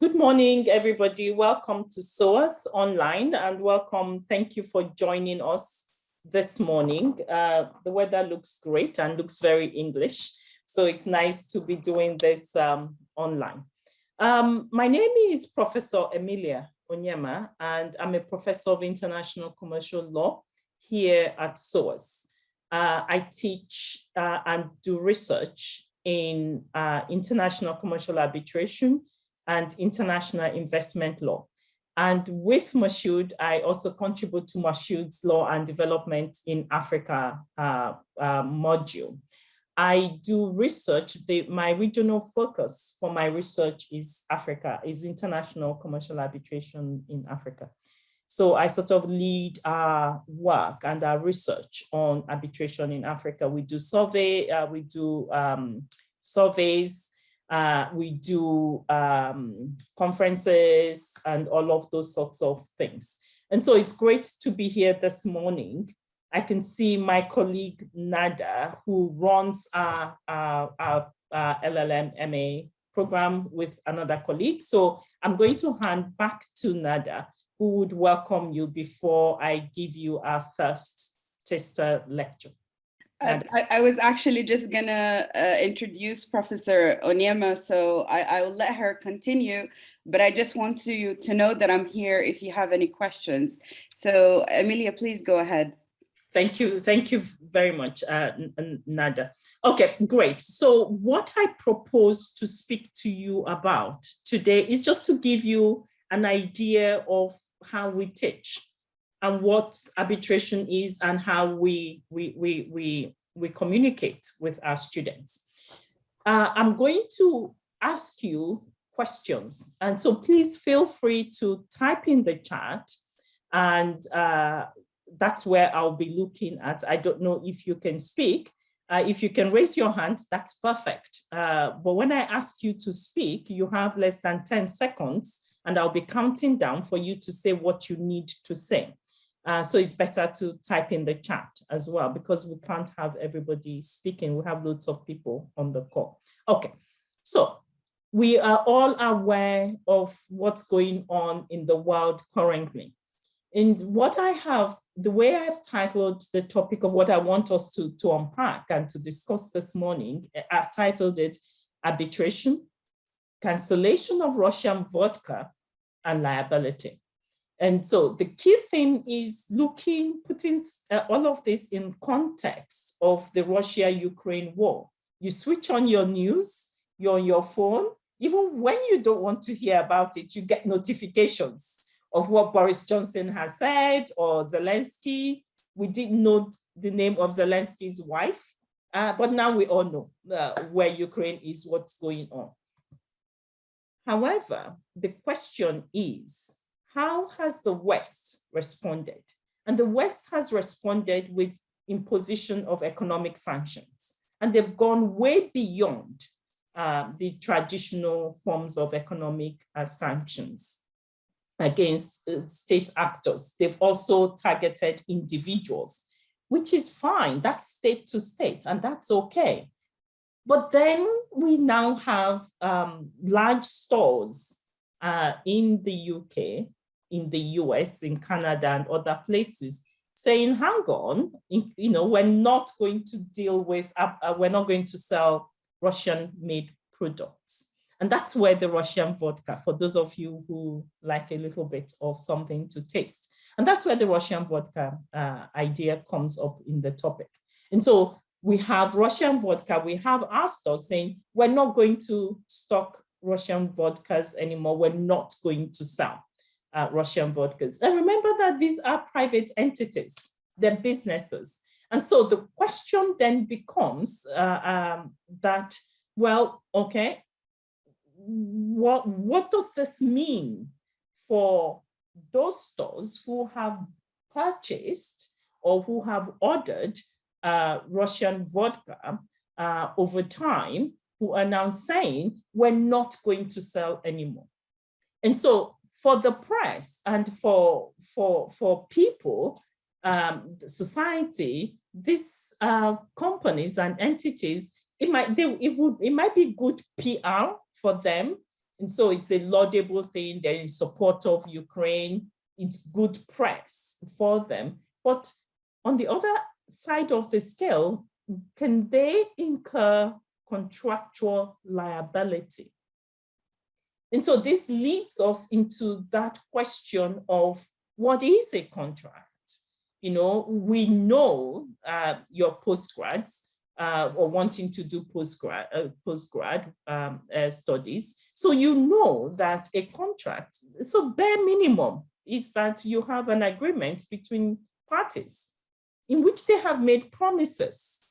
Good morning, everybody. Welcome to SOAS online and welcome. Thank you for joining us this morning. Uh, the weather looks great and looks very English. So it's nice to be doing this um, online. Um, my name is Professor Emilia Onyema, and I'm a professor of international commercial law here at SOAS. Uh, I teach uh, and do research in uh, international commercial arbitration and international investment law. And with Mashood, I also contribute to Mashood's Law and Development in Africa uh, uh, module. I do research, the, my regional focus for my research is Africa, is international commercial arbitration in Africa. So I sort of lead our work and our research on arbitration in Africa. We do survey, uh, we do um, surveys, uh, we do um, conferences and all of those sorts of things. And so it's great to be here this morning. I can see my colleague Nada, who runs our, our, our, our LLM MA program with another colleague. So I'm going to hand back to Nada, who would welcome you before I give you our first taster lecture. I, I, was actually just gonna uh, introduce Professor Onyema, so I, I will let her continue, but I just want to, to know that I'm here if you have any questions. So Emilia, please go ahead. Thank you. Thank you very much, uh, Nada. Okay, great. So what I propose to speak to you about today is just to give you an idea of how we teach and what arbitration is and how we, we, we, we, we communicate with our students. Uh, I'm going to ask you questions. And so please feel free to type in the chat and uh, that's where I'll be looking at. I don't know if you can speak. Uh, if you can raise your hand, that's perfect. Uh, but when I ask you to speak, you have less than 10 seconds and I'll be counting down for you to say what you need to say. Uh, so it's better to type in the chat as well because we can't have everybody speaking. We have loads of people on the call. Okay, so we are all aware of what's going on in the world currently. And what I have, the way I've titled the topic of what I want us to, to unpack and to discuss this morning, I've titled it Arbitration, Cancellation of Russian Vodka, and Liability. And so the key thing is looking, putting uh, all of this in context of the Russia-Ukraine war. You switch on your news, you're on your phone, even when you don't want to hear about it, you get notifications of what Boris Johnson has said or Zelensky. We didn't know the name of Zelensky's wife, uh, but now we all know uh, where Ukraine is, what's going on. However, the question is, how has the West responded? And the West has responded with imposition of economic sanctions. And they've gone way beyond uh, the traditional forms of economic uh, sanctions against uh, state actors. They've also targeted individuals, which is fine. That's state to state, and that's okay. But then we now have um, large stores uh, in the UK in the US, in Canada and other places saying, hang on, you know, we're not going to deal with, uh, uh, we're not going to sell Russian made products. And that's where the Russian vodka, for those of you who like a little bit of something to taste. And that's where the Russian vodka uh, idea comes up in the topic. And so we have Russian vodka, we have our stores saying, we're not going to stock Russian vodkas anymore, we're not going to sell uh, Russian vodkas. And remember that these are private entities, they're businesses. And so the question then becomes uh, um, that, well, okay, what, what does this mean for those stores who have purchased or who have ordered uh, Russian vodka uh, over time, who are now saying, we're not going to sell anymore. And so for the press and for, for, for people, um, society, these uh, companies and entities, it might, they, it, would, it might be good PR for them And so it's a laudable thing. They're in support of Ukraine. It's good press for them. But on the other side of the scale, can they incur contractual liability? And so this leads us into that question of what is a contract? You know, we know uh, your postgrads uh, or wanting to do postgrad, uh, postgrad um, uh, studies. So you know that a contract, so bare minimum is that you have an agreement between parties in which they have made promises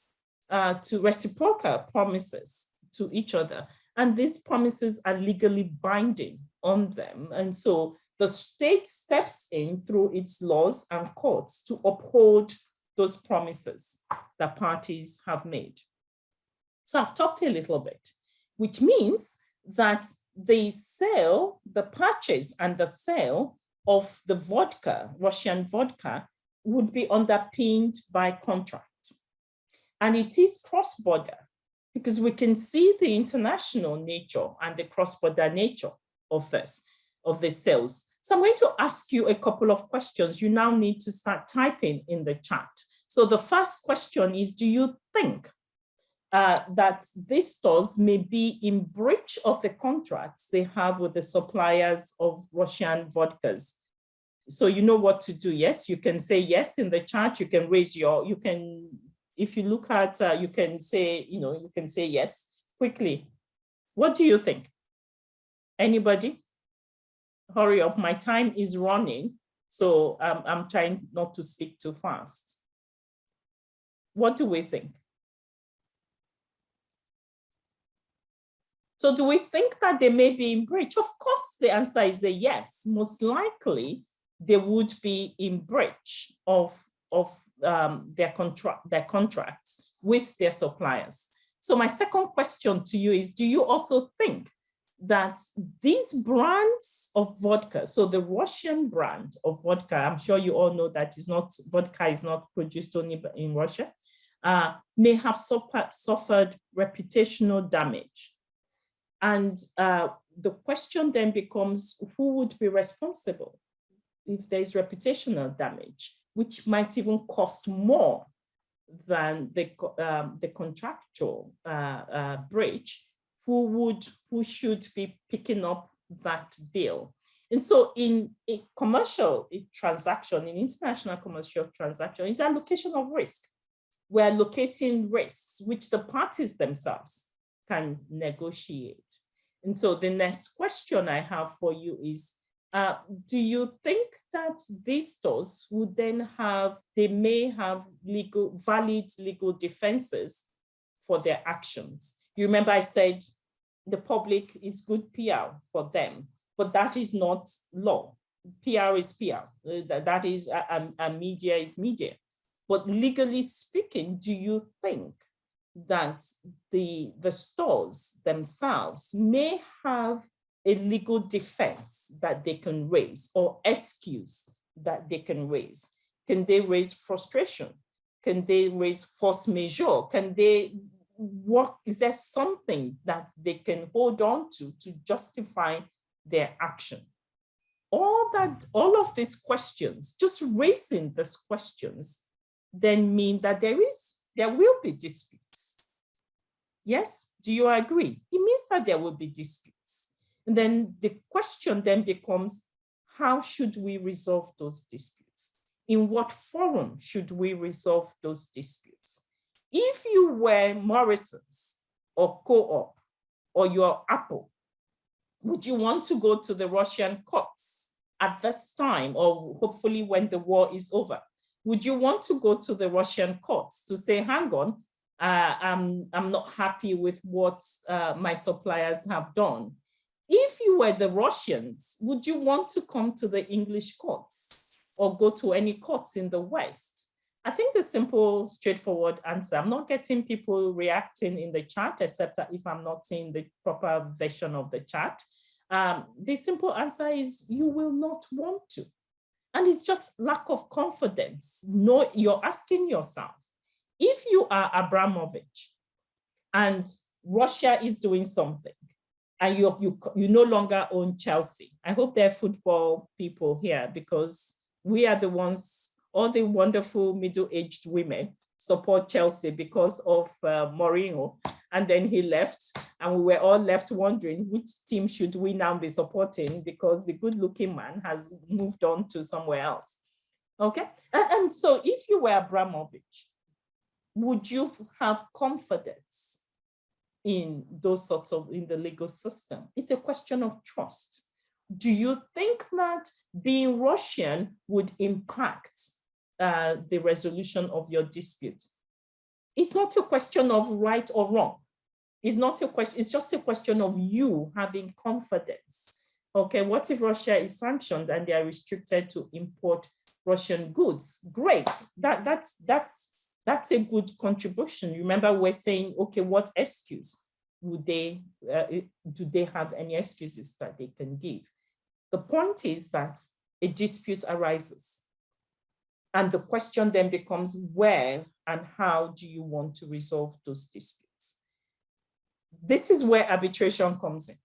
uh, to reciprocal promises to each other. And these promises are legally binding on them. And so the state steps in through its laws and courts to uphold those promises that parties have made. So I've talked a little bit, which means that the sale, the purchase and the sale of the vodka, Russian vodka, would be underpinned by contract. And it is cross-border because we can see the international nature and the cross-border nature of this, of the sales. So I'm going to ask you a couple of questions. You now need to start typing in the chat. So the first question is, do you think uh, that these stores may be in breach of the contracts they have with the suppliers of Russian vodkas? So you know what to do. Yes, you can say yes in the chat. You can raise your, you can if you look at, uh, you can say, you know, you can say yes quickly. What do you think? Anybody? Hurry up, my time is running. So um, I'm trying not to speak too fast. What do we think? So do we think that they may be in breach? Of course, the answer is a yes. Most likely, they would be in breach of, of um, their, contract, their contracts with their suppliers. So my second question to you is, do you also think that these brands of vodka, so the Russian brand of vodka, I'm sure you all know that is not, vodka is not produced only in Russia, uh, may have suffered, reputational damage. And uh, the question then becomes, who would be responsible if there's reputational damage? Which might even cost more than the, um, the contractual uh, uh, breach, who would, who should be picking up that bill. And so in a commercial transaction, in international commercial transaction, it's allocation of risk. We're allocating risks, which the parties themselves can negotiate. And so the next question I have for you is, uh, do you think that these stores would then have, they may have legal, valid legal defenses for their actions? You remember I said the public is good PR for them, but that is not law. PR is PR, uh, that, that is, a, a media is media. But legally speaking, do you think that the, the stores themselves may have a legal defense that they can raise or excuse that they can raise? Can they raise frustration? Can they raise force majeure? Can they work? Is there something that they can hold on to to justify their action? All that, all of these questions, just raising these questions, then mean that there is, there will be disputes. Yes, do you agree? It means that there will be disputes. And then the question then becomes, how should we resolve those disputes? In what forum should we resolve those disputes? If you were Morrison's or Co-op or your Apple, would you want to go to the Russian courts at this time or hopefully when the war is over? Would you want to go to the Russian courts to say, hang on, uh, I'm, I'm not happy with what uh, my suppliers have done if you were the Russians, would you want to come to the English courts or go to any courts in the West? I think the simple, straightforward answer, I'm not getting people reacting in the chat, except if I'm not seeing the proper version of the chat. Um, the simple answer is you will not want to. And it's just lack of confidence. No, you're asking yourself, if you are Abramovich and Russia is doing something, and you, you, you no longer own Chelsea. I hope there are football people here because we are the ones, all the wonderful middle-aged women support Chelsea because of uh, Mourinho. And then he left and we were all left wondering which team should we now be supporting because the good looking man has moved on to somewhere else. Okay. And, and so if you were Abramovich, would you have confidence in those sorts of, in the legal system? It's a question of trust. Do you think that being Russian would impact uh, the resolution of your dispute? It's not a question of right or wrong. It's not a question, it's just a question of you having confidence. Okay, what if Russia is sanctioned and they are restricted to import Russian goods? Great, that, that's, that's that's a good contribution. Remember, we're saying, okay, what excuse would they, uh, do they have any excuses that they can give? The point is that a dispute arises. And the question then becomes where and how do you want to resolve those disputes? This is where arbitration comes in.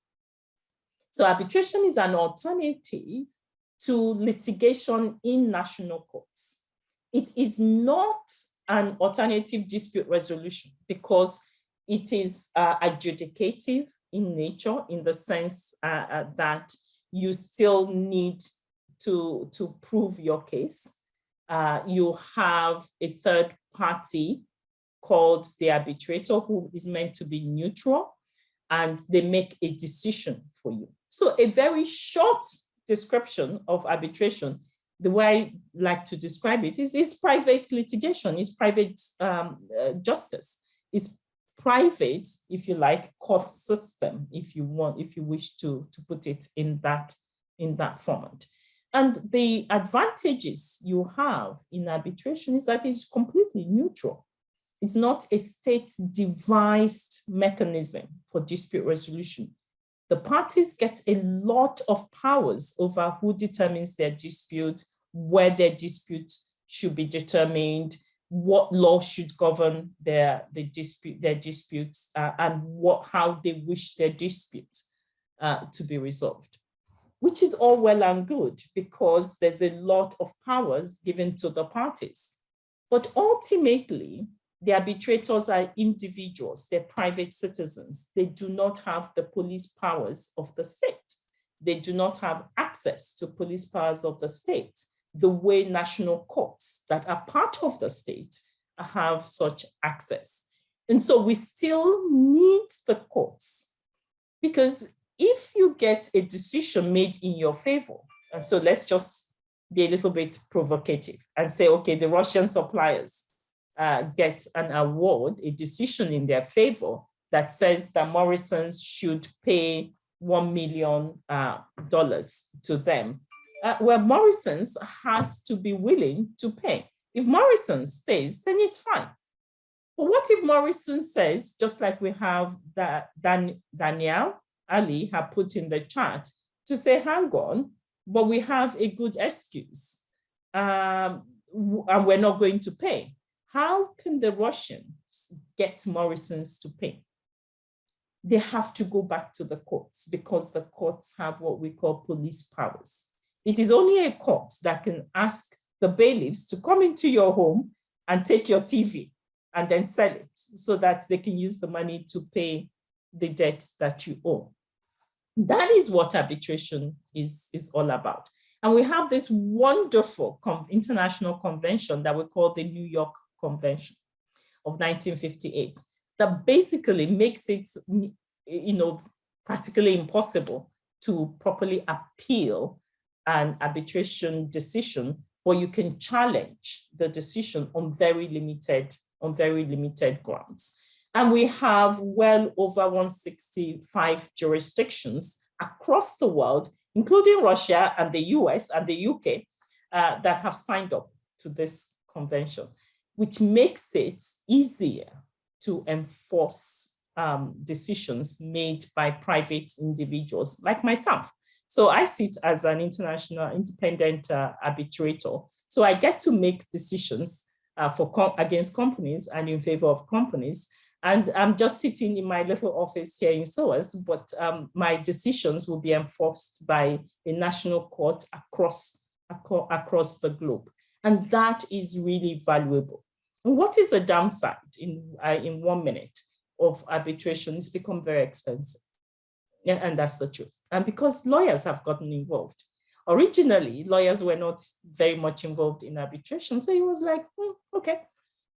So arbitration is an alternative to litigation in national courts. It is not an alternative dispute resolution because it is uh, adjudicative in nature in the sense uh, uh, that you still need to, to prove your case. Uh, you have a third party called the arbitrator who is meant to be neutral and they make a decision for you. So a very short description of arbitration the way I like to describe it is, is private litigation, is private um, uh, justice, is private, if you like, court system, if you want, if you wish to, to put it in that, in that format. And the advantages you have in arbitration is that it's completely neutral. It's not a state devised mechanism for dispute resolution. The parties get a lot of powers over who determines their dispute, where their dispute should be determined, what law should govern their, the dispute, their disputes, uh, and what, how they wish their dispute uh, to be resolved, which is all well and good because there's a lot of powers given to the parties. But ultimately, the arbitrators are individuals, they're private citizens. They do not have the police powers of the state. They do not have access to police powers of the state the way national courts that are part of the state have such access. And so we still need the courts because if you get a decision made in your favor, and so let's just be a little bit provocative and say, okay, the Russian suppliers uh, get an award, a decision in their favor that says that Morrison's should pay $1 million uh, to them uh, where Morrison's has to be willing to pay. If Morrison's pays, then it's fine. But what if Morrison says, just like we have that Dan, Danielle Ali have put in the chat, to say, hang on, but we have a good excuse um, and we're not going to pay. How can the Russians get Morrison's to pay? They have to go back to the courts because the courts have what we call police powers. It is only a court that can ask the bailiffs to come into your home and take your TV and then sell it so that they can use the money to pay the debt that you owe. That is what arbitration is, is all about. And we have this wonderful international convention that we call the New York Convention of 1958 that basically makes it, you know, practically impossible to properly appeal an arbitration decision, but you can challenge the decision on very limited, on very limited grounds. And we have well over 165 jurisdictions across the world, including Russia and the US and the UK, uh, that have signed up to this convention, which makes it easier to enforce um, decisions made by private individuals like myself. So I sit as an international independent uh, arbitrator. So I get to make decisions uh, for com against companies and in favor of companies. And I'm just sitting in my little office here in SOAS, but um, my decisions will be enforced by a national court across, across the globe. And that is really valuable. And what is the downside in, uh, in one minute of arbitration? It's become very expensive. Yeah, and that's the truth. And because lawyers have gotten involved. Originally, lawyers were not very much involved in arbitration. So it was like, hmm, okay.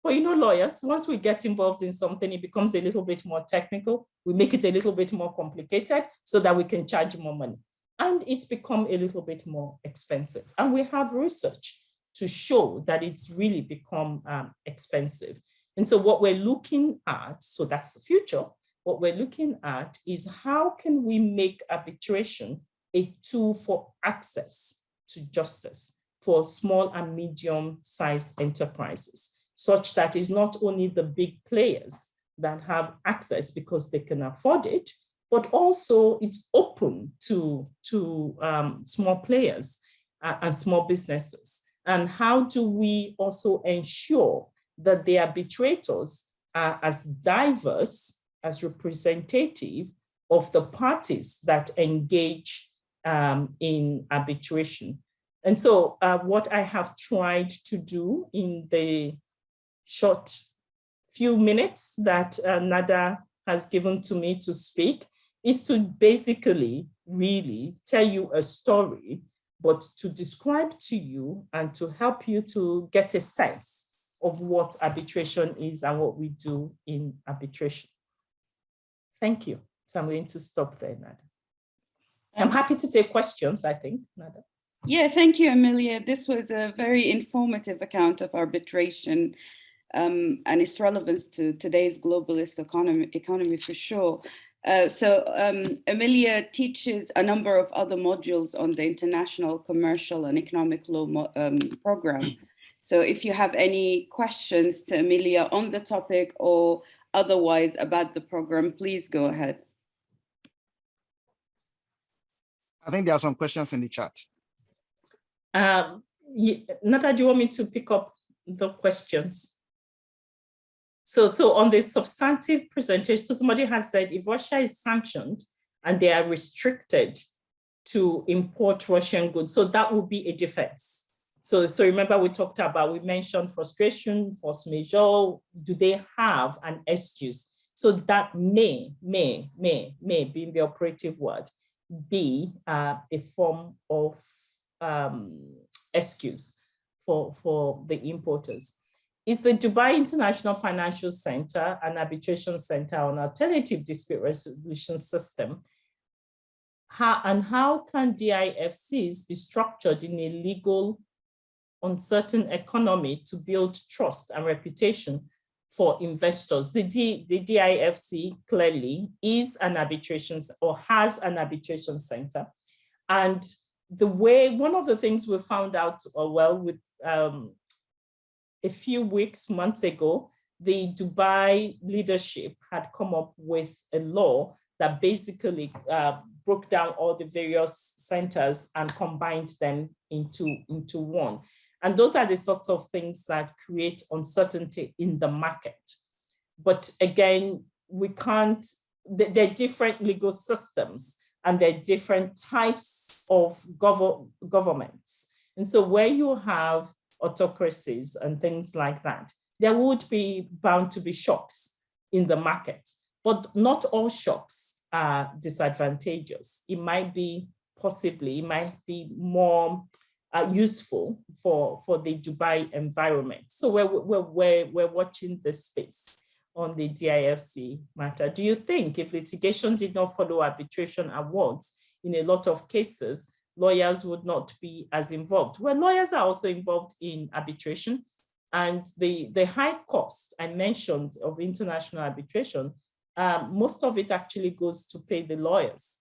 But you know, lawyers, once we get involved in something, it becomes a little bit more technical. We make it a little bit more complicated so that we can charge more money. And it's become a little bit more expensive. And we have research to show that it's really become um, expensive. And so what we're looking at, so that's the future, what we're looking at is how can we make arbitration a tool for access to justice for small and medium sized enterprises, such that it's not only the big players that have access because they can afford it, but also it's open to, to um, small players uh, and small businesses. And how do we also ensure that the arbitrators are as diverse, as representative of the parties that engage um, in arbitration. And so uh, what I have tried to do in the short few minutes that uh, Nada has given to me to speak is to basically really tell you a story but to describe to you and to help you to get a sense of what arbitration is and what we do in arbitration. Thank you. So I'm going to stop there, Nada. I'm happy to take questions, I think, Nada. Yeah, thank you, Amelia. This was a very informative account of arbitration um, and its relevance to today's globalist economy, economy for sure. Uh, so um, Amelia teaches a number of other modules on the International Commercial and Economic Law um, program. So if you have any questions to Amelia on the topic or otherwise about the program, please go ahead. I think there are some questions in the chat. Um, Nada, do you want me to pick up the questions? So, so on the substantive presentation, so somebody has said if Russia is sanctioned and they are restricted to import Russian goods, so that would be a defense. So, so remember we talked about, we mentioned frustration, force majeure, do they have an excuse? So that may, may, may, may being the operative word, be uh, a form of um, excuse for, for the importers. Is the Dubai International Financial Center an arbitration center on alternative dispute resolution system? How, and how can DIFCs be structured in a legal, uncertain economy to build trust and reputation for investors? The, D, the DIFC clearly is an arbitration or has an arbitration center. And the way, one of the things we found out, uh, well, with um, a few weeks, months ago, the Dubai leadership had come up with a law that basically uh, broke down all the various centers and combined them into, into one. And those are the sorts of things that create uncertainty in the market. But again, we can't, they're different legal systems and they're different types of gov governments. And so where you have autocracies and things like that, there would be bound to be shocks in the market, but not all shocks are disadvantageous. It might be possibly, it might be more uh, useful for, for the Dubai environment. So we're, we're, we're, we're watching this space on the DIFC matter. Do you think if litigation did not follow arbitration awards in a lot of cases, lawyers would not be as involved. Well, lawyers are also involved in arbitration and the, the high cost I mentioned of international arbitration, um, most of it actually goes to pay the lawyers.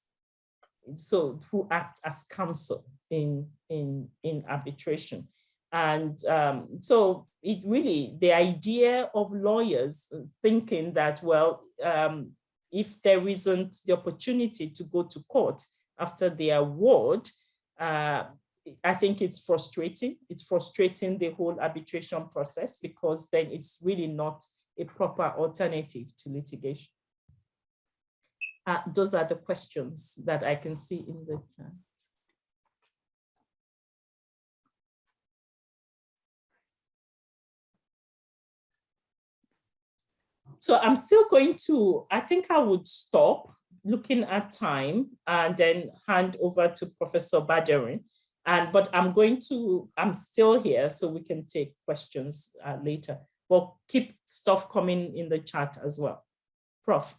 So who act as counsel in, in, in arbitration. And um, so it really, the idea of lawyers thinking that, well, um, if there isn't the opportunity to go to court after the award, uh, I think it's frustrating. It's frustrating the whole arbitration process because then it's really not a proper alternative to litigation. Uh, those are the questions that I can see in the chat. So I'm still going to, I think I would stop looking at time and then hand over to Professor Baderin. And, but I'm going to, I'm still here so we can take questions uh, later, but keep stuff coming in the chat as well. Prof.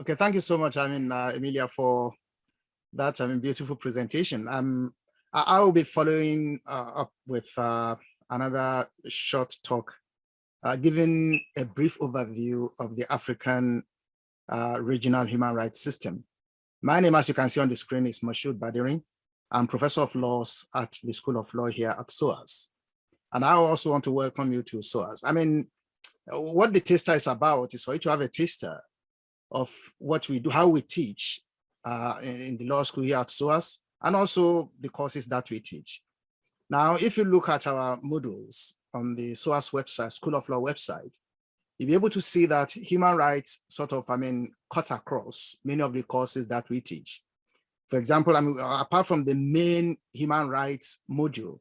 Okay, thank you so much, I mean, uh, Emilia, for that I mean, beautiful presentation. Um, I, I will be following uh, up with uh, another short talk, uh, giving a brief overview of the African uh, regional human rights system. My name, as you can see on the screen, is Mashood Baderin. I'm professor of laws at the School of Law here at SOAS. And I also want to welcome you to SOAS. I mean, what the taster is about is for you to have a taster of what we do, how we teach uh, in, in, the law school here at SOAS, and also the courses that we teach. Now, if you look at our modules on the SOAS website, School of Law website, you'll be able to see that human rights sort of, I mean, cuts across many of the courses that we teach. For example, I mean, apart from the main human rights module,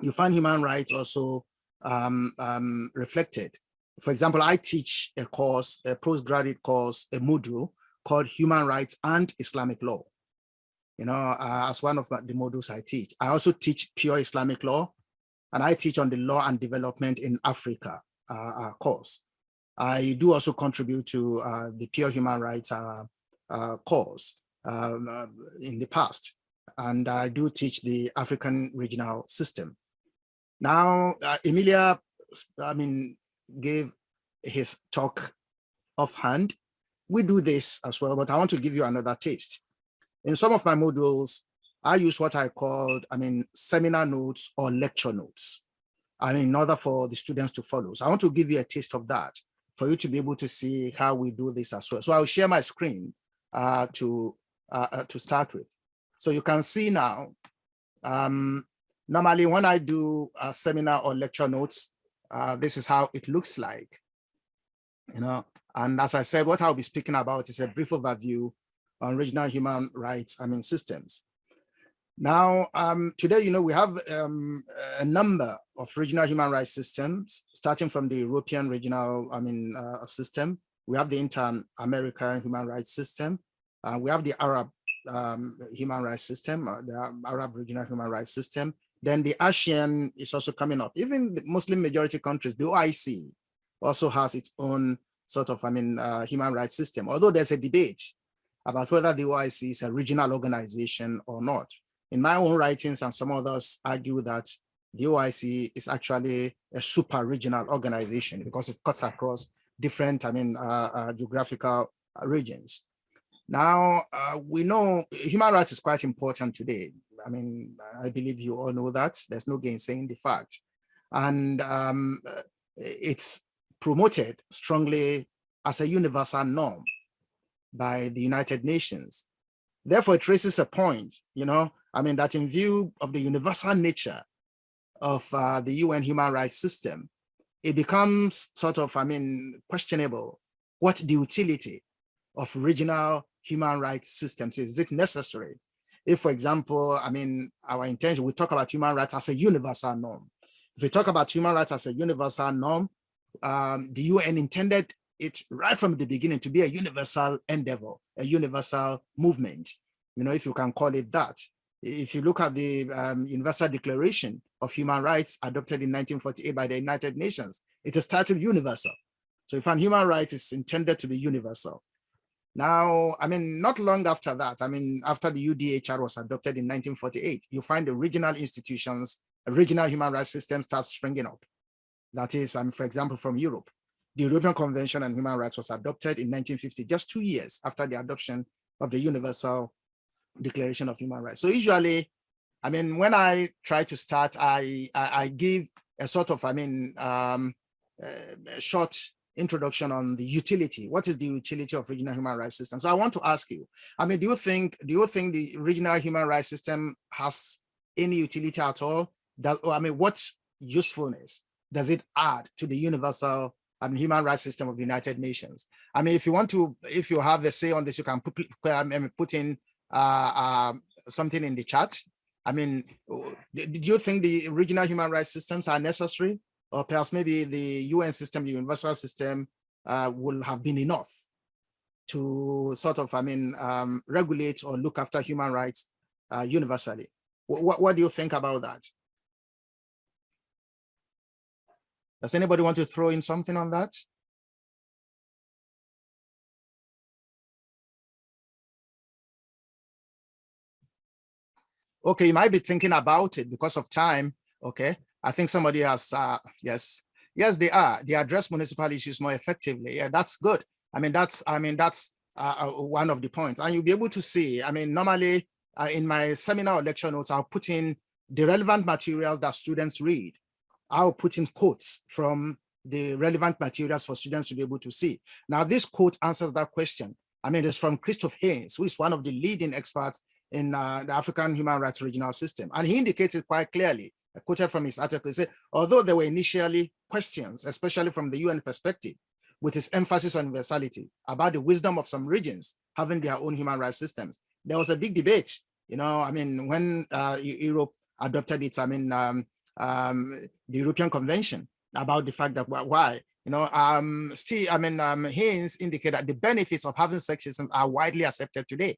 you find human rights also um, um, reflected. For example, I teach a course, a postgraduate course, a module called Human Rights and Islamic Law. You know, uh, as one of the modules I teach. I also teach pure Islamic law, and I teach on the law and development in Africa uh, uh course. I do also contribute to uh, the pure human rights course um, in the past. And I do teach the African regional system. Now, Emilia, I mean, gave his talk offhand. We do this as well, but I want to give you another taste. In some of my modules, I use what I called, I mean, seminar notes or lecture notes. I mean, in order for the students to follow. So I want to give you a taste of that for you to be able to see how we do this as well. So I'll share my screen uh, to uh, uh, to start with. So you can see now, um, normally when I do a seminar or lecture notes, uh, this is how it looks like, you know, and as I said, what I'll be speaking about is a brief overview on regional human rights, I mean, systems. Now, um, today, you know, we have um, a number of regional human rights systems, starting from the European regional, I mean, uh, system. We have the Inter-American human rights system. Uh, we have the Arab um, human rights system, uh, the Arab regional human rights system. Then the ASEAN is also coming up. Even the Muslim majority countries, the OIC also has its own sort of, I mean, uh, human rights system, although there's a debate about whether the OIC is a regional organization or not. In my own writings and some others argue that the OIC is actually a super regional organization because it cuts across different, I mean, uh, uh, geographical regions. Now, uh, we know human rights is quite important today. I mean, I believe you all know that. There's no gainsaying the fact. And um, it's promoted strongly as a universal norm by the United Nations. Therefore, it raises a point, you know, I mean, that in view of the universal nature of uh, the UN human rights system, it becomes sort of, I mean, questionable what the utility of regional human rights systems is. Is it necessary? If, for example, I mean, our intention, we talk about human rights as a universal norm. If we talk about human rights as a universal norm, um, the UN intended it right from the beginning to be a universal endeavor, a universal movement, you know, if you can call it that. If you look at the um, Universal Declaration of Human Rights adopted in 1948 by the United Nations, it is titled universal. So if an human rights is intended to be universal, now, I mean, not long after that, I mean, after the UDHR was adopted in 1948, you find the regional institutions, regional human rights systems start springing up. That is, um, for example, from Europe. The European Convention on Human Rights was adopted in 1950, just two years after the adoption of the Universal Declaration of Human Rights. So usually, I mean, when I try to start, I, I, I give a sort of, I mean, um, a short introduction on the utility. What is the utility of regional human rights system? So I want to ask you, I mean, do you think, do you think the regional human rights system has any utility at all? That, I mean, what usefulness does it add to the universal I mean, human rights system of the United Nations? I mean, if you want to, if you have a say on this, you can put, put in something in the chat. I mean, do you think the regional human rights systems are necessary? Or perhaps maybe the UN system, the universal system uh, will have been enough to sort of, I mean, um, regulate or look after human rights uh, universally. What, what do you think about that? Does anybody want to throw in something on that? Okay, you might be thinking about it because of time. Okay, I think somebody has, uh, yes, yes, they are. They address municipal issues more effectively. Yeah, that's good. I mean, that's, I mean, that's uh, uh, one of the points. And you'll be able to see, I mean, normally uh, in my seminar or lecture notes, I'll put in the relevant materials that students read. I'll put in quotes from the relevant materials for students to be able to see. Now, this quote answers that question. I mean, it's from Christof Heyns, who is one of the leading experts in uh, the African Human Rights Regional System. And he indicated quite clearly, I quoted from his article, he said, although there were initially questions, especially from the UN perspective, with its emphasis on universality about the wisdom of some regions having their own human rights systems. There was a big debate, you know, I mean, when uh, Europe adopted its, I mean, um, um, the European Convention about the fact that why, you know, um, still, I mean, um, Heyns indicated that the benefits of having sex systems are widely accepted today.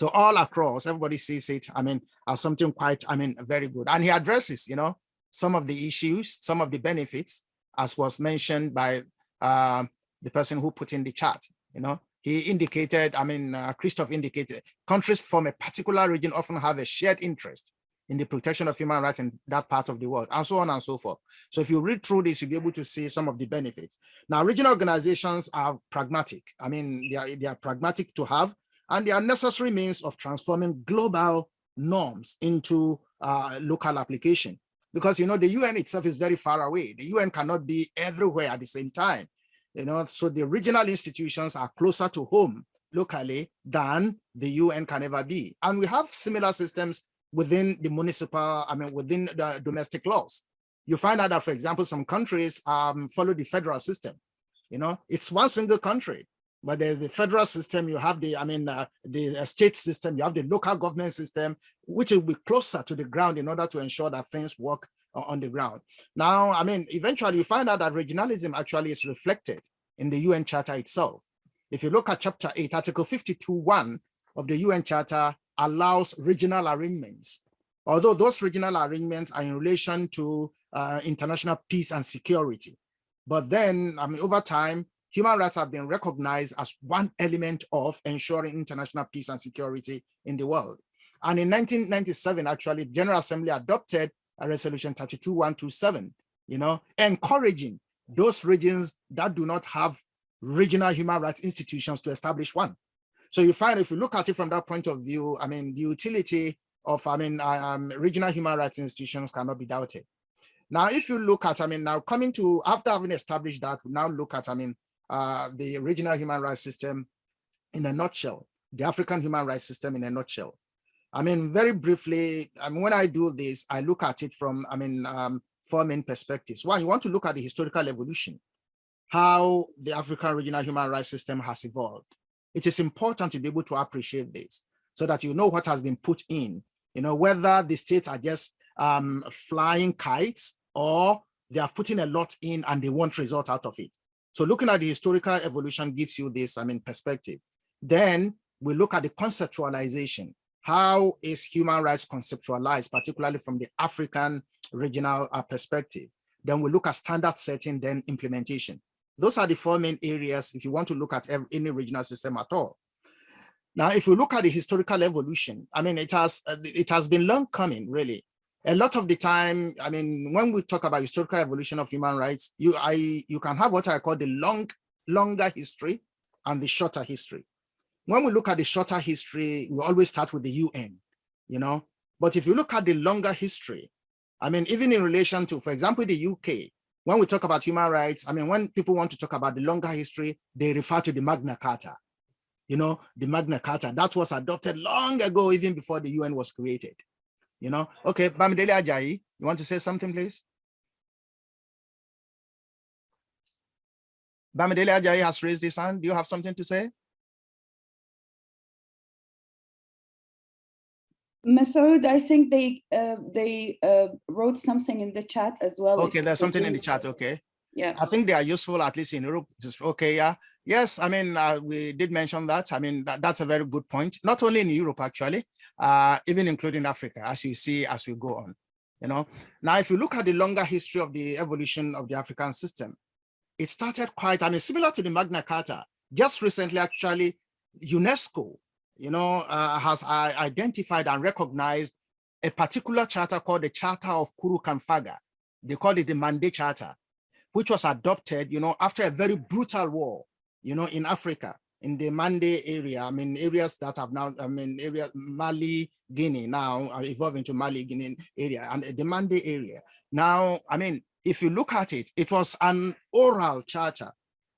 So all across, everybody sees it, I mean, as something quite, I mean, very good. And he addresses, you know, some of the issues, some of the benefits, as was mentioned by uh, the person who put in the chat, you know, he indicated, I mean, uh, Christof indicated, countries from a particular region often have a shared interest in the protection of human rights in that part of the world, and so on and so forth. So if you read through this, you'll be able to see some of the benefits. Now, regional organizations are pragmatic. I mean, they are, they are pragmatic to have, and they are necessary means of transforming global norms into uh, local application. Because, you know, the UN itself is very far away. The UN cannot be everywhere at the same time. You know, so the regional institutions are closer to home locally than the UN can ever be. And we have similar systems within the municipal, I mean, within the domestic laws. You find out that, for example, some countries um, follow the federal system. You know, it's one single country, but there's the federal system, you have the, I mean, uh, the uh, state system, you have the local government system, which will be closer to the ground in order to ensure that things work on the ground. Now, I mean, eventually you find out that regionalism actually is reflected in the UN Charter itself. If you look at chapter 8, article 52 1 of the UN Charter allows regional arrangements, although those regional arrangements are in relation to uh, international peace and security. But then, I mean, over time, human rights have been recognized as one element of ensuring international peace and security in the world. And in 1997, actually, General Assembly adopted a resolution 32127, you know, encouraging those regions that do not have regional human rights institutions to establish one. So you find if you look at it from that point of view, I mean, the utility of, I mean, um, regional human rights institutions cannot be doubted. Now, if you look at, I mean, now coming to, after having established that, we now look at, I mean, uh, the regional human rights system in a nutshell, the African human rights system in a nutshell. I mean, very briefly, I mean, when I do this, I look at it from, I mean, um, four main perspectives. One, you want to look at the historical evolution, how the African regional human rights system has evolved. It is important to be able to appreciate this so that you know what has been put in, you know, whether the states are just um, flying kites or they are putting a lot in and they want result out of it. So looking at the historical evolution gives you this, I mean, perspective. Then we look at the conceptualization. How is human rights conceptualized, particularly from the African regional uh, perspective? Then we look at standard setting, then implementation. Those are the four main areas if you want to look at any regional system at all. Now, if you look at the historical evolution, I mean, it has uh, it has been long coming, really. A lot of the time, I mean, when we talk about historical evolution of human rights, you I you can have what I call the long, longer history and the shorter history. When we look at the shorter history, we always start with the UN, you know. But if you look at the longer history, I mean, even in relation to, for example, the UK, when we talk about human rights, I mean, when people want to talk about the longer history, they refer to the Magna Carta. You know, the Magna Carta that was adopted long ago, even before the UN was created you know. Okay, Bamidele Ajayi, you want to say something, please? Bamidele Ajayi has raised his hand. Do you have something to say? Masood, I think they uh, they uh, wrote something in the chat as well. Okay, there's something in the chat. Okay. Yeah. I think they are useful, at least in Europe. Just, okay, yeah. Yes, I mean, uh, we did mention that. I mean, that, that's a very good point. Not only in Europe, actually, uh, even including Africa, as you see as we go on. You know, now if you look at the longer history of the evolution of the African system, it started quite, I mean, similar to the Magna Carta. Just recently, actually, UNESCO you know, uh, has uh, identified and recognized a particular charter called the Charter of Kurukan Fuga. They call it the Mande Charter, which was adopted, you know, after a very brutal war, you know, in Africa, in the Mande area. I mean, areas that have now, I mean, area Mali, Guinea now uh, are evolving to Mali, Guinea area and the Mande area. Now, I mean, if you look at it, it was an oral charter,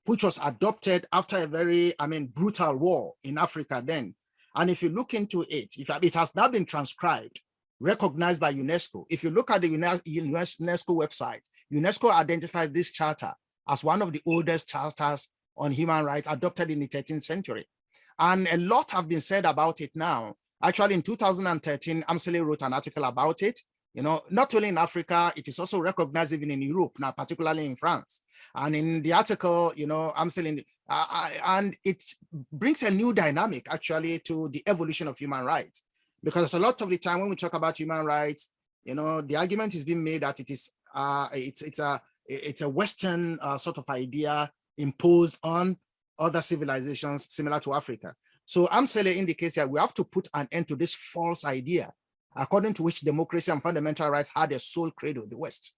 which was adopted after a very, I mean, brutal war in Africa then. And if you look into it, if it has now been transcribed, recognized by UNESCO, if you look at the UNESCO website, UNESCO identifies this charter as one of the oldest charters on human rights adopted in the 13th century. And a lot have been said about it now. Actually, in 2013, Amselle wrote an article about it. You know, not only in Africa, it is also recognized even in Europe, now particularly in France. And in the article, you know, Amselle uh, and it brings a new dynamic actually to the evolution of human rights. Because a lot of the time when we talk about human rights, you know, the argument is being made that it is uh, it's it's a it's a Western uh, sort of idea imposed on other civilizations similar to Africa. So Amselle indicates that we have to put an end to this false idea, according to which democracy and fundamental rights had a sole credo, the West.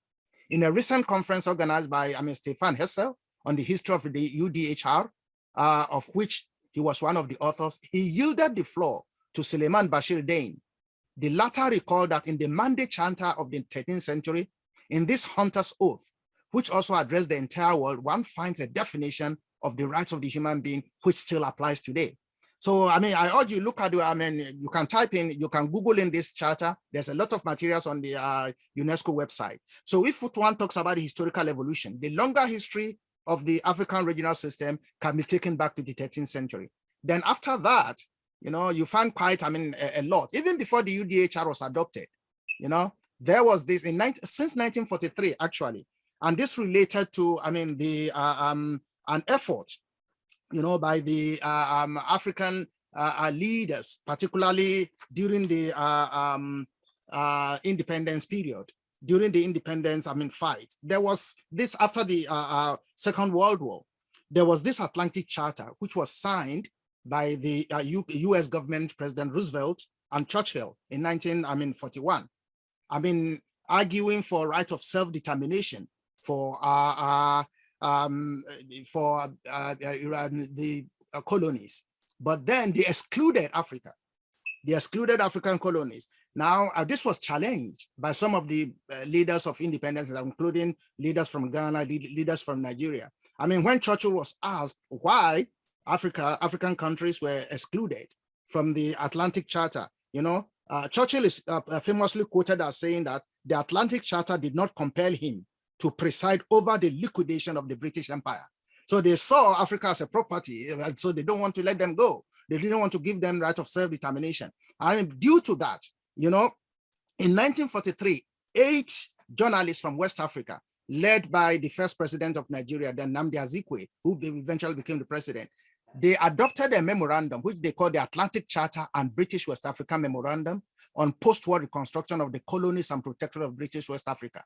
In a recent conference organized by, I mean, Stéphane Hessel, on the history of the UDHR, uh, of which he was one of the authors, he yielded the floor to Souleymane Bachir Diagne. The latter recalled that in the Mande Charter of the 13th century, in this hunter's oath, which also addressed the entire world, one finds a definition of the rights of the human being, which still applies today. So, I mean, I urge you look at. I mean, you can type in, you can Google in this charter. There's a lot of materials on the uh, UNESCO website. So if one talks about the historical evolution, the longer history of the African regional system can be taken back to the 13th century. Then after that, you know, you find quite, I mean, a, a lot, even before the UDHR was adopted, you know, there was this in 19, since 1943, actually, and this related to, I mean, the uh, um, an effort, you know, by the uh, um, African uh, uh leaders, particularly during the uh, um, uh, independence period, during the independence, I mean, fight, there was this after the Second World War, there was this Atlantic Charter, which was signed by the US government, President Roosevelt and Churchill in 19, I mean, 41. I mean, arguing for right of self-determination for uh, uh, um, for the uh, colonies. But then they excluded Africa. They excluded African colonies. Now, uh, this was challenged by some of the leaders of independence, including leaders from Ghana, leaders from Nigeria. I mean, when Churchill was asked why Africa, African countries were excluded from the Atlantic Charter, you know, uh, Churchill is uh, famously quoted as saying that the Atlantic Charter did not compel him to preside over the liquidation of the British Empire. So they saw Africa as a property, and so they don't want to let them go. They didn't want to give them right of self-determination. And due to that, you know, in 1943, eight journalists from West Africa, led by the first president of Nigeria, then Nnamdi Azikiwe, who eventually became the president, they adopted a memorandum, which they called the Atlantic Charter and British West Africa Memorandum on post-war reconstruction of the colonies and protectorate of British West Africa.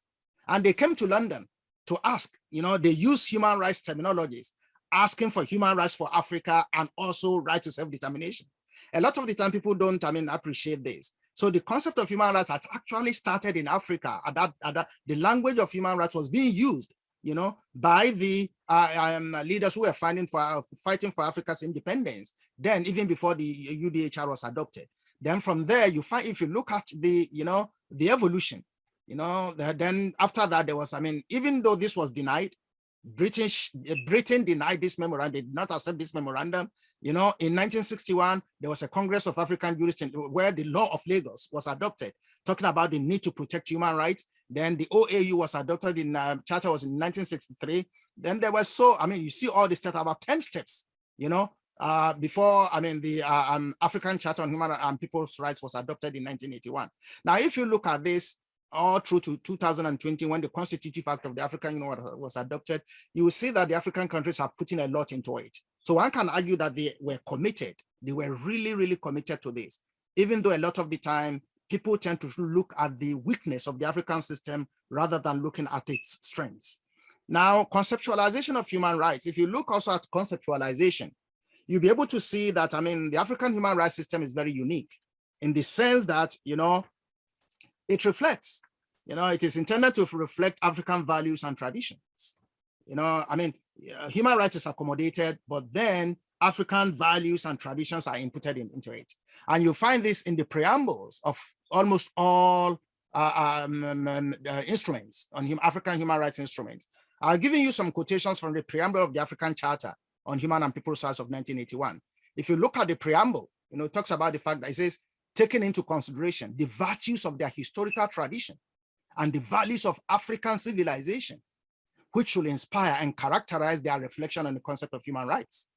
And they came to London to ask, you know, they use human rights terminologies, asking for human rights for Africa and also right to self-determination. A lot of the time people don't, I mean, appreciate this. So the concept of human rights has actually started in Africa. At that, at that, the language of human rights was being used, you know, by the uh, um, leaders who were fighting for uh, fighting for Africa's independence. Then, even before the UDHR was adopted. Then from there, you find if you look at the, you know, the evolution, you know, then after that there was, I mean, even though this was denied, British Britain denied this memorandum, did not accept this memorandum. You know, in 1961, there was a Congress of African Jurists where the law of Lagos was adopted, talking about the need to protect human rights. Then the OAU was adopted in uh, charter was in 1963. Then there were so, I mean, you see all this stuff about 10 steps, you know, uh, before, I mean, the uh, um, African Charter on Human and People's Rights was adopted in 1981. Now, if you look at this all through to 2020, when the Constitutive Act of the African Union was adopted, you will see that the African countries have put in a lot into it. So one can argue that they were committed. They were really, really committed to this, even though a lot of the time people tend to look at the weakness of the African system rather than looking at its strengths. Now, conceptualization of human rights, if you look also at conceptualization, you'll be able to see that, I mean, the African human rights system is very unique in the sense that, you know, it reflects, you know, it is intended to reflect African values and traditions. You know, I mean, human rights is accommodated, but then African values and traditions are inputted in, into it. And you find this in the preambles of almost all uh, um, um, um uh, instruments on hum African human rights instruments. I've given you some quotations from the preamble of the African Charter on Human and People's Rights of 1981. If you look at the preamble, you know, it talks about the fact that it says, taking into consideration the virtues of their historical tradition and the values of African civilization, which will inspire and characterize their reflection on the concept of human rights.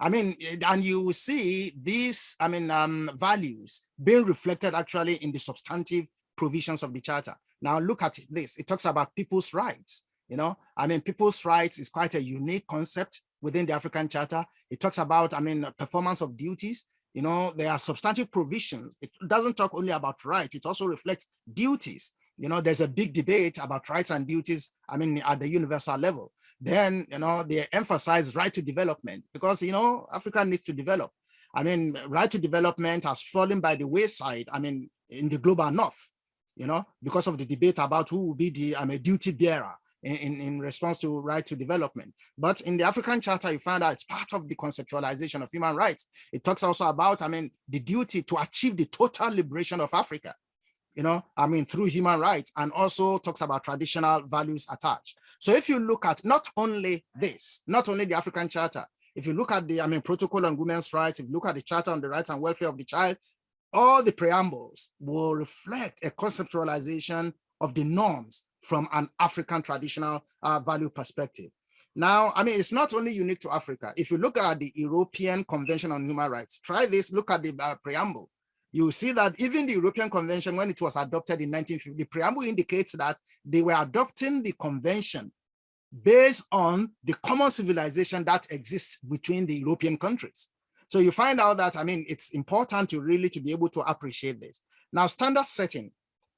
I mean, and you see these, I mean, um, values being reflected actually in the substantive provisions of the charter. Now look at this, it talks about people's rights. You know, I mean, people's rights is quite a unique concept within the African Charter. It talks about, I mean, performance of duties. You know, there are substantive provisions. It doesn't talk only about rights, it also reflects duties. You know, there's a big debate about rights and duties, I mean, at the universal level. Then, you know, they emphasize right to development because, you know, Africa needs to develop. I mean, right to development has fallen by the wayside, I mean, in the global north, you know, because of the debate about who will be the I mean, duty bearer in, in response to right to development. But in the African Charter, you find out it's part of the conceptualization of human rights. It talks also about, I mean, the duty to achieve the total liberation of Africa, you know, I mean, through human rights, and also talks about traditional values attached. So if you look at not only this, not only the African Charter, if you look at the, I mean, protocol on women's rights, if you look at the Charter on the rights and welfare of the child, all the preambles will reflect a conceptualization of the norms from an African traditional uh, value perspective. Now, I mean, it's not only unique to Africa. If you look at the European Convention on Human Rights, try this, look at the uh, preamble. You see that even the European Convention, when it was adopted in 1950, the preamble indicates that they were adopting the convention based on the common civilization that exists between the European countries. So you find out that, I mean, it's important to really to be able to appreciate this. Now, standard setting,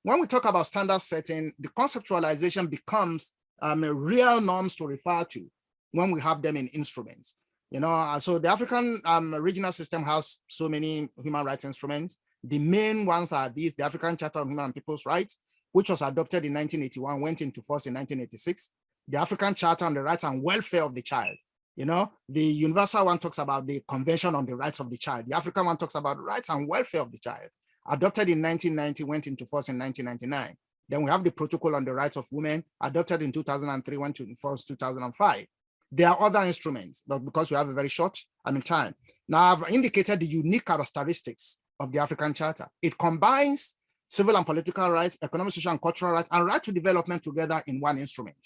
when we talk about standard setting, the conceptualization becomes um, real norms to refer to when we have them in instruments. You know, uh, so the African um, regional system has so many human rights instruments. The main ones are these, the African Charter on Human and People's Rights, which was adopted in 1981, went into force in 1986. The African Charter on the Rights and Welfare of the Child. You know, the universal one talks about the Convention on the Rights of the Child. The African one talks about rights and welfare of the child adopted in 1990, went into force in 1999. Then we have the Protocol on the Rights of Women, adopted in 2003, went into force 2005. There are other instruments, but because we have a very short I mean, time. Now I've indicated the unique characteristics of the African Charter. It combines civil and political rights, economic, social, and cultural rights, and right to development together in one instrument.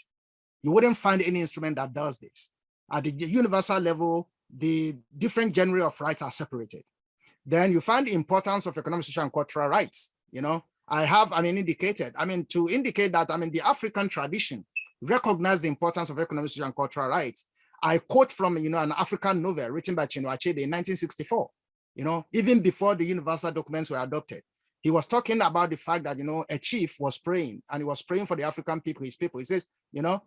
You wouldn't find any instrument that does this. At the universal level, the different genre of rights are separated then you find the importance of economic, social, and cultural rights. You know, I have, I mean, indicated, I mean, to indicate that, I mean, the African tradition recognize the importance of economic, social, and cultural rights. I quote from, you know, an African novel written by Chinua Achebe in 1964, you know, even before the universal documents were adopted. He was talking about the fact that, you know, a chief was praying and he was praying for the African people, his people. He says, you know,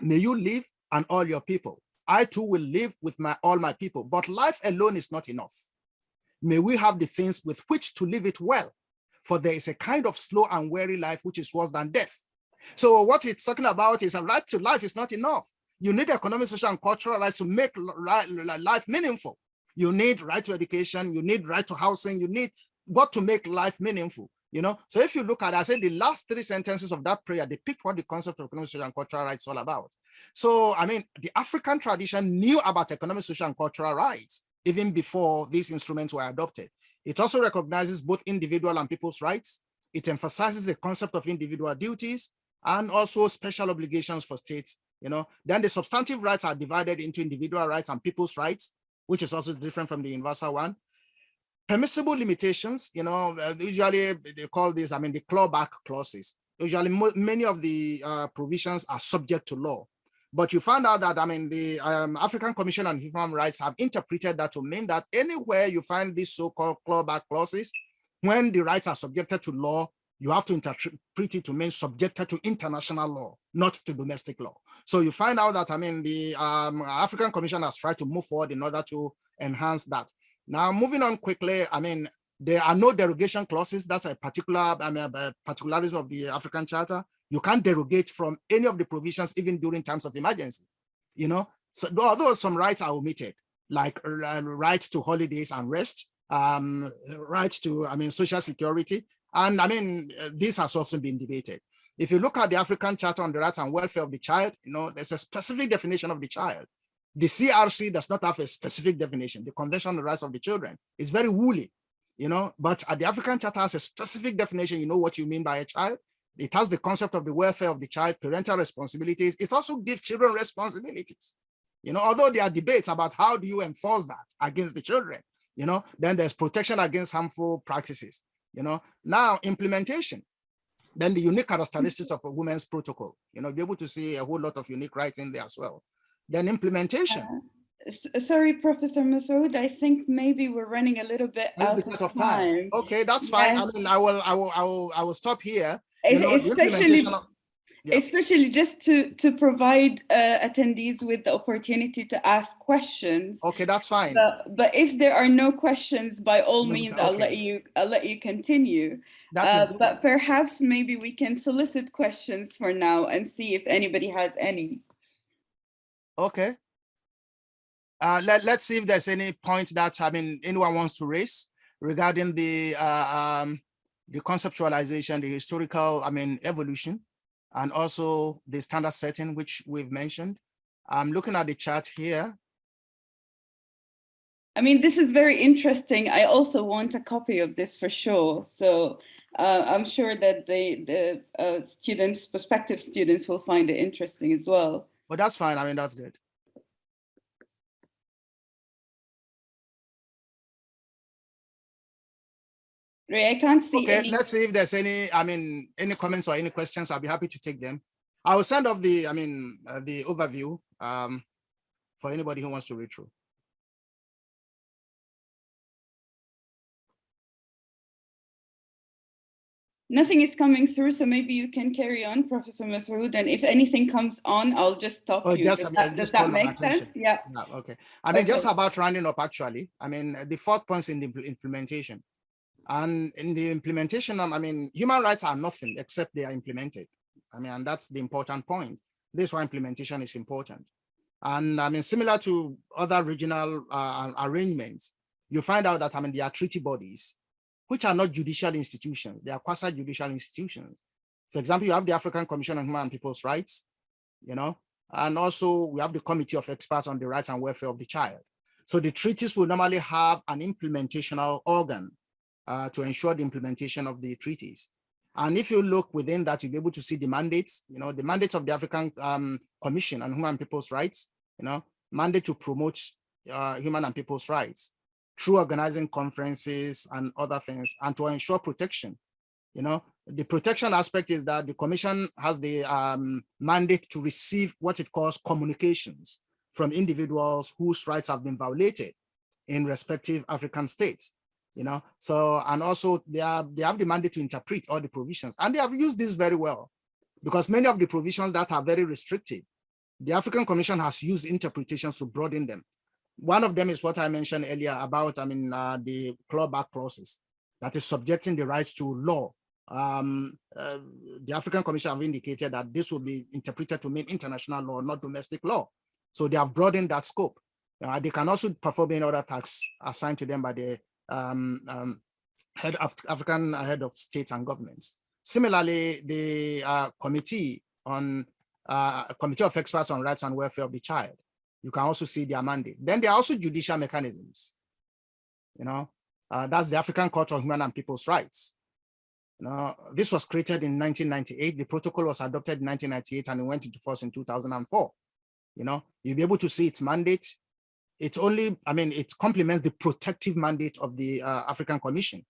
may you live and all your people. I too will live with my all my people, but life alone is not enough may we have the things with which to live it well. For there is a kind of slow and weary life which is worse than death. So what it's talking about is a right to life is not enough. You need economic, social, and cultural rights to make life meaningful. You need right to education, you need right to housing, you need what to make life meaningful. You know, so if you look at, I said the last three sentences of that prayer depict what the concept of economic, social, and cultural rights is all about. So, I mean, the African tradition knew about economic, social, and cultural rights even before these instruments were adopted. It also recognizes both individual and people's rights. It emphasizes the concept of individual duties and also special obligations for states you know, then the substantive rights are divided into individual rights and people's rights, which is also different from the universal one. Permissible limitations, you know, uh, usually they call this, I mean, the clawback clauses. Usually many of the uh, provisions are subject to law. But you found out that, I mean, the um, African Commission on Human Rights have interpreted that to mean that anywhere you find these so-called clawback clauses, when the rights are subjected to law, you have to interpret it to mean subjected to international law, not to domestic law. So you find out that, I mean, the um, African Commission has tried to move forward in order to enhance that. Now, moving on quickly, I mean, there are no derogation clauses. That's a particular, I mean, a particularism of the African Charter. You can't derogate from any of the provisions, even during times of emergency. You know, so although some rights are omitted, like uh, right to holidays and rest, um, right to, I mean, social security, and I mean, uh, this has also been debated. If you look at the African Charter on the Rights and Welfare of the Child, you know, there's a specific definition of the child. The CRC does not have a specific definition. The Convention on the Rights of the Children is very woolly, you know, but the African Charter has a specific definition. You know what you mean by a child. It has the concept of the welfare of the child, parental responsibilities. It also gives children responsibilities. You know, although there are debates about how do you enforce that against the children, you know, then there's protection against harmful practices you know now implementation then the unique characteristics of a women's protocol you know be able to see a whole lot of unique rights in there as well then implementation uh, sorry professor Mashood, i think maybe we're running a little bit out of, of time. time. okay that's fine i mean i will i will i will i will stop here you know, especially yeah. especially just to to provide uh, attendees with the opportunity to ask questions. Okay that's fine. But, but if there are no questions by all means okay. i'll let you i'll let you continue. Uh, but perhaps maybe we can solicit questions for now and see if anybody has any. Okay. Uh, let, let's see if there's any point that i mean anyone wants to raise regarding the uh, um the conceptualization the historical i mean evolution and also the standard setting, which we've mentioned. I'm looking at the chart here. I mean, this is very interesting. I also want a copy of this for sure. So uh, I'm sure that the, the uh, students, prospective students will find it interesting as well. But that's fine. I mean, that's good. I can't see. Okay, any... let's see if there's any, I mean, any comments or any questions. I'll be happy to take them. I will send off the, I mean, uh, the overview um, for anybody who wants to read through. Nothing is coming through, so maybe you can carry on, Professor Mashood, and if anything comes on, I'll just stop oh, you. Just, does that, does that make sense? Yeah. yeah. Okay. I mean, okay. just about rounding up, actually. I mean, the fourth point in the implementation. And in the implementation, I mean, human rights are nothing except they are implemented. I mean, and that's the important point. This is why implementation is important. And I mean, similar to other regional uh, arrangements, you find out that I mean, there are treaty bodies, which are not judicial institutions. They are quasi-judicial institutions. For example, you have the African Commission on Human and People's Rights, you know, and also we have the Committee of Experts on the Rights and Welfare of the Child. So the treaties will normally have an implementational organ uh, to ensure the implementation of the treaties. And if you look within that, you'll be able to see the mandates, you know, the mandates of the African um, Commission on Human and People's Rights, you know, mandate to promote uh, human and people's rights through organizing conferences and other things and to ensure protection. You know, the protection aspect is that the commission has the um, mandate to receive what it calls communications from individuals whose rights have been violated in respective African states you know? So and also they are they have the mandate to interpret all the provisions. And they have used this very well because many of the provisions that are very restrictive the african commission has used interpretations to broaden them. One of them is what i mentioned earlier about i mean uh, the clawback process that is subjecting the rights to law. Um, uh, the african commission have indicated that this will be interpreted to mean international law not domestic law. So they have broadened that scope. Uh, they can also perform any other tasks assigned to them by the um, um, head of African head of states and governments. Similarly, the uh, committee on uh, committee of experts on rights and welfare of the child, you can also see their mandate. Then there are also judicial mechanisms. You know, uh, that's the African Court of Human and People's Rights. You know, this was created in 1998. The protocol was adopted in 1998 and it went into force in 2004. You know, you'll be able to see its mandate. It's only, I mean, it complements the protective mandate of the uh, African Commission.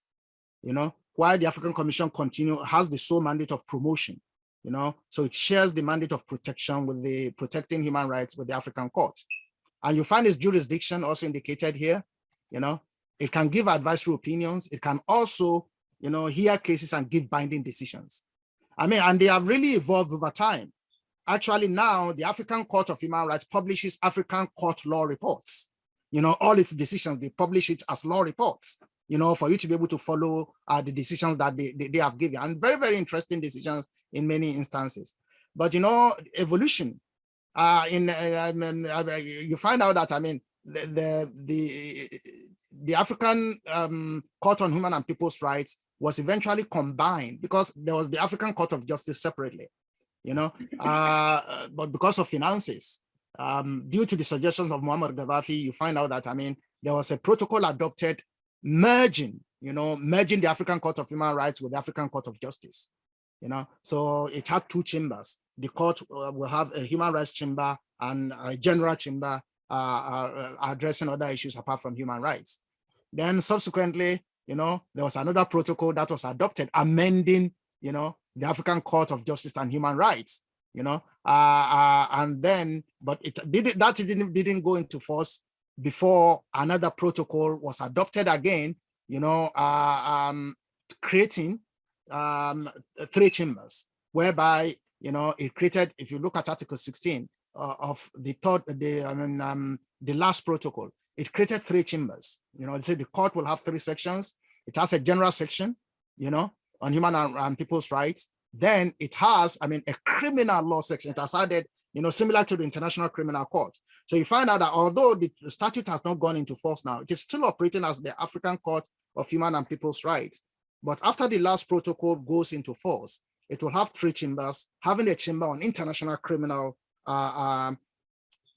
You know, while the African Commission continue has the sole mandate of promotion. You know, so it shares the mandate of protection with the protecting human rights with the African Court. And you find its jurisdiction also indicated here. You know, it can give advisory opinions. It can also you know, hear cases and give binding decisions. I mean, and they have really evolved over time. Actually, now the African Court of Human Rights publishes African court law reports. You know, all its decisions, they publish it as law reports, you know, for you to be able to follow uh, the decisions that they, they, they have given and very, very interesting decisions in many instances. But, you know, evolution, uh, in uh, uh, you find out that, I mean, the, the, the the African um, Court on Human and People's Rights was eventually combined because there was the African Court of Justice separately, you know, uh, but because of finances, um, due to the suggestions of Muammar Gaddafi, you find out that, I mean, there was a protocol adopted merging, you know, merging the African Court of Human Rights with the African Court of Justice, you know, so it had two chambers. The court uh, will have a human rights chamber and a general chamber uh, uh, addressing other issues apart from human rights. Then subsequently, you know, there was another protocol that was adopted amending, you know, the African Court of Justice and Human Rights, you know, uh, uh, and then, but it did it, that didn't, didn't go into force before another protocol was adopted again, you know, uh, um, creating um, three chambers, whereby, you know, it created, if you look at Article 16 uh, of the third, the, I mean, um, the last protocol, it created three chambers. You know, they say the court will have three sections. It has a general section, you know, on human and, people's rights. Then it has, I mean, a criminal law section. It has added, you know, similar to the International Criminal Court. So you find out that although the statute has not gone into force now, it is still operating as the African Court of Human and People's Rights. But after the last protocol goes into force, it will have three chambers, having a chamber on international criminal uh, um,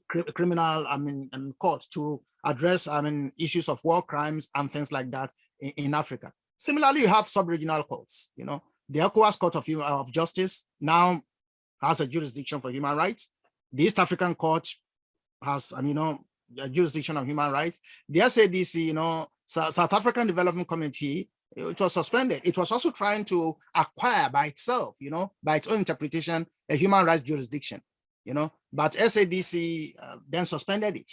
criminal I mean um, court to address I mean issues of war crimes and things like that in, in Africa. Similarly, you have sub-regional courts. You know, the ECOWAS Court of, of Justice now has a jurisdiction for human rights. The East African Court has, I mean, you know, a jurisdiction of human rights. The SADC, you know, South African Development Committee, it was suspended. It was also trying to acquire by itself, you know, by its own interpretation, a human rights jurisdiction you know, but SADC uh, then suspended it.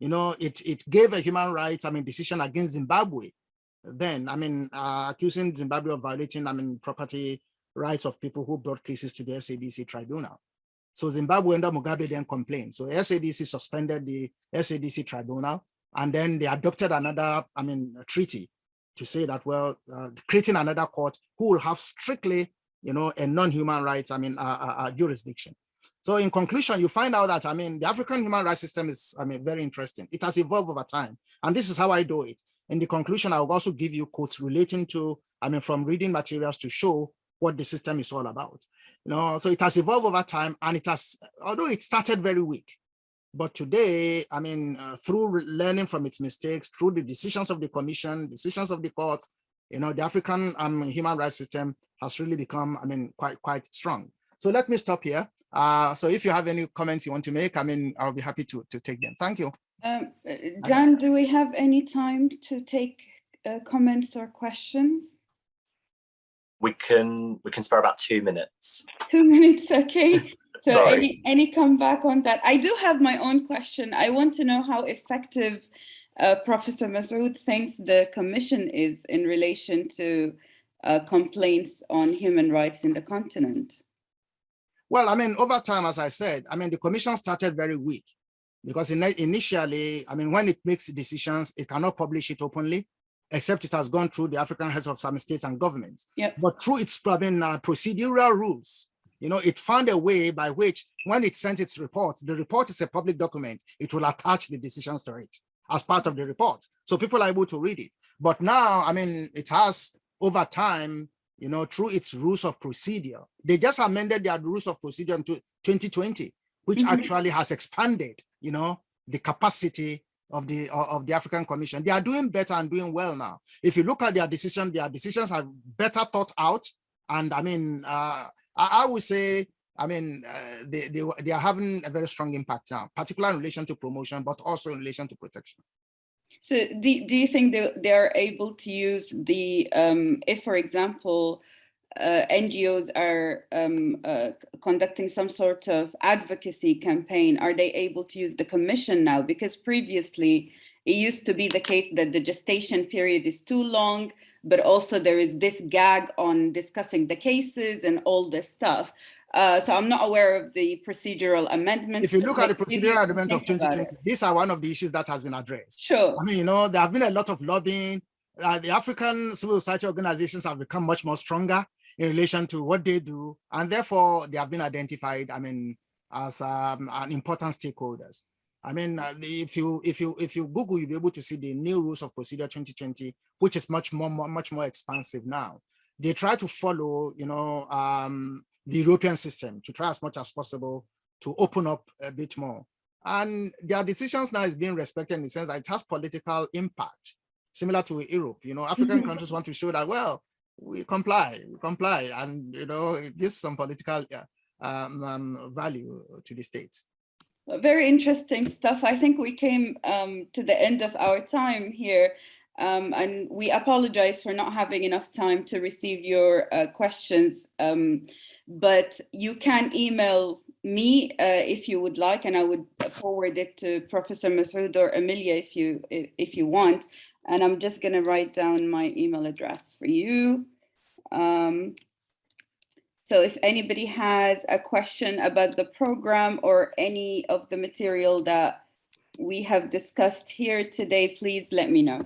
You know, it, it gave a human rights, I mean, decision against Zimbabwe. Then, I mean, uh, accusing Zimbabwe of violating, I mean, property rights of people who brought cases to the SADC tribunal. So Zimbabwe under Mugabe then complained. So SADC suspended the SADC tribunal and then they adopted another, I mean, treaty to say that, well, uh, creating another court who will have strictly, you know, a non-human rights, I mean, uh, uh, uh jurisdiction. So in conclusion, you find out that, I mean, the African human rights system is, I mean, very interesting. It has evolved over time. And this is how I do it. In the conclusion, I will also give you quotes relating to, I mean, from reading materials to show what the system is all about. You know, so it has evolved over time and it has, although it started very weak, but today, I mean, uh, through learning from its mistakes, through the decisions of the commission, decisions of the courts, you know, the African um, human rights system has really become, I mean, quite, quite strong. So let me stop here. Uh, so if you have any comments you want to make, I mean, I'll be happy to, to take them. Thank you. Um, uh, Dan, do we have any time to take uh, comments or questions? We can we can spare about two minutes. Two minutes, okay. So any, any comeback on that? I do have my own question. I want to know how effective uh, Professor Mashood thinks the commission is in relation to uh, complaints on human rights in the continent. Well, I mean, over time, as I said, I mean, the commission started very weak because in, initially, I mean, when it makes decisions, it cannot publish it openly, except it has gone through the African heads of some states and governments. Yep. But through its I mean, uh, procedural rules, you know, it found a way by which when it sent its reports, the report is a public document, it will attach the decisions to it as part of the report. So people are able to read it. But now, I mean, it has over time you know, through its rules of procedure. They just amended their rules of procedure in 2020, which mm -hmm. actually has expanded, you know, the capacity of the of the African Commission. They are doing better and doing well now. If you look at their decision, their decisions are better thought out. And I mean, uh, I, I would say, I mean, uh, they, they, they are having a very strong impact now, particularly in relation to promotion, but also in relation to protection. So do, do you think that they're able to use the, um, if for example, uh, NGOs are um, uh, conducting some sort of advocacy campaign, are they able to use the commission now? Because previously it used to be the case that the gestation period is too long, but also there is this gag on discussing the cases and all this stuff. Uh, so I'm not aware of the procedural amendments. If you look at the but maybe you procedural amendment of 2020, these are one of the issues that has been addressed. Sure. I mean, you know, there have been a lot of lobbying. Uh, the African civil society organizations have become much more stronger in relation to what they do, and therefore they have been identified. I mean, as um, an important stakeholders. I mean, uh, if you if you if you Google, you'll be able to see the new rules of procedure 2020, which is much more, more much more expansive now. They try to follow, you know, um, the European system to try as much as possible to open up a bit more. And their decisions now is being respected in the sense that it has political impact, similar to Europe. You know, African Mhm. countries want to show that, well, we comply, we comply, and you know, it gives some political uh, um, um, value to the states. Very interesting stuff. I think we came um, to the end of our time here. Um, and we apologize for not having enough time to receive your uh, questions. Um, but you can email me uh, if you would like, and I would forward it to Professor Mashood or Amelia if you if, if you want. And I'm just going to write down my email address for you. Um, so if anybody has a question about the program or any of the material that we have discussed here today, please let me know.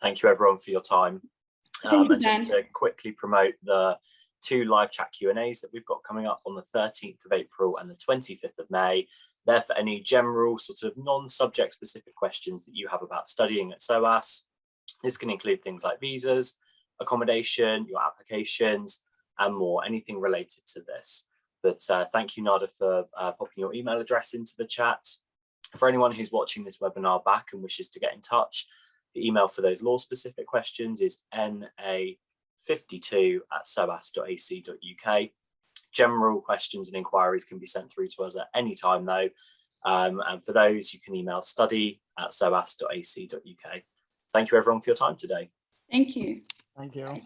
Thank you everyone for your time. Um, you, and just to quickly promote the two live chat Q and A's that we've got coming up on the 13th of April and the 25th of May. There for any general sort of non-subject specific questions that you have about studying at SOAS. This can include things like visas, accommodation, your applications, and more, anything related to this. But uh, thank you, Nada, for uh, popping your email address into the chat. For anyone who's watching this webinar back and wishes to get in touch, the email for those law specific questions is na52 at soas.ac.uk. General questions and inquiries can be sent through to us at any time though. Um, and for those, you can email study at soas.ac.uk. Thank you everyone for your time today. Thank you. Thank you.